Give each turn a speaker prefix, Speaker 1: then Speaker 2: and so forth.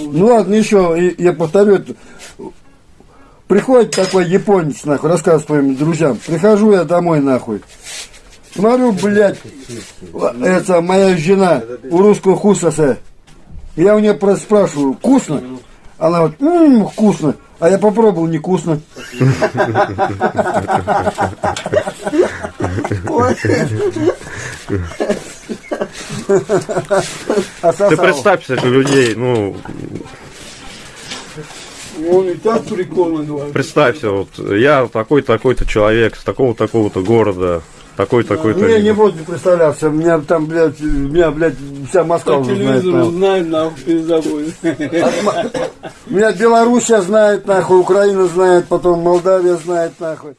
Speaker 1: Ну ладно, еще, я повторю, это. приходит такой японец, нахуй, рассказывает своим друзьям, прихожу я домой, нахуй, смотрю, блядь, это моя жена у русского хусаса, я у нее просто спрашиваю, вкусно? Она вот, «М, вкусно, а я попробовал, не вкусно.
Speaker 2: Ты представься, что людей, ну,
Speaker 3: Он и так прикольно говорит.
Speaker 2: представься, вот я такой-такой-то человек с такого-такого-то города, такой-такой-то...
Speaker 1: Не, не буду представляться, меня там, блядь, меня, блядь, вся Москва
Speaker 3: По
Speaker 1: уже знает.
Speaker 3: телевизору
Speaker 1: нахуй.
Speaker 3: знаем, нахуй, перезабудем.
Speaker 1: Меня Белоруссия знает, нахуй, Украина знает, потом Молдавия знает, нахуй.